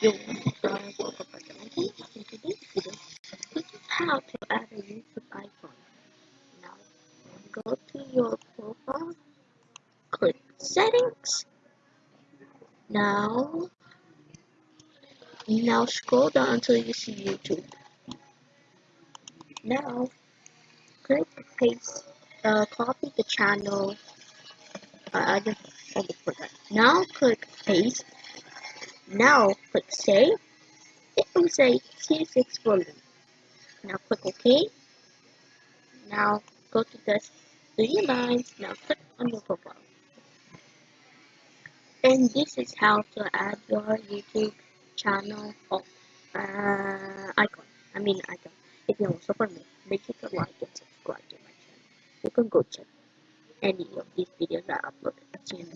Yo, guys, welcome back to my channel. In today's video, this how to add a YouTube icon. Now, go to your profile, click settings. Now, now scroll down until you see YouTube. Now, click paste, uh, copy the channel. Uh, I just forgot. Now click paste. Now click save. It will say C6 volume. Now click OK. Now go to the three lines. Now click on your profile. And this is how to add your YouTube channel uh, icon. I mean icon. If you to support me, make sure to like and subscribe to my channel. You can go check any of these videos I you